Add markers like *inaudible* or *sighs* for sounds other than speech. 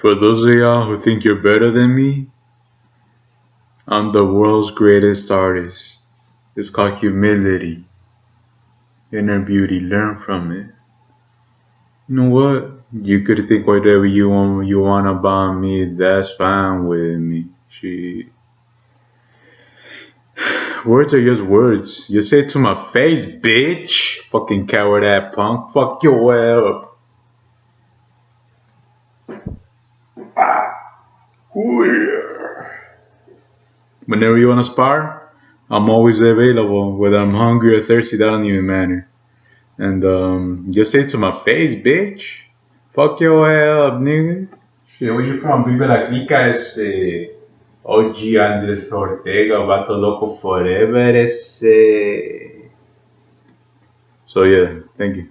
For those of y'all who think you're better than me, I'm the world's greatest artist. It's called humility. Inner beauty. Learn from it. You know what? You could think whatever you want you want about me, that's fine with me. She *sighs* Words are just words. You say it to my face, bitch. Fucking coward ass punk. Fuck your up. Whenever you want to spar, I'm always available. Whether I'm hungry or thirsty, that don't even matter. And um, just say to my face, bitch. Fuck your ass up, nigga. Shit, where you from? Vive la clica ese OG Andres Ortega, Vato Loco Forever ese. So yeah, thank you.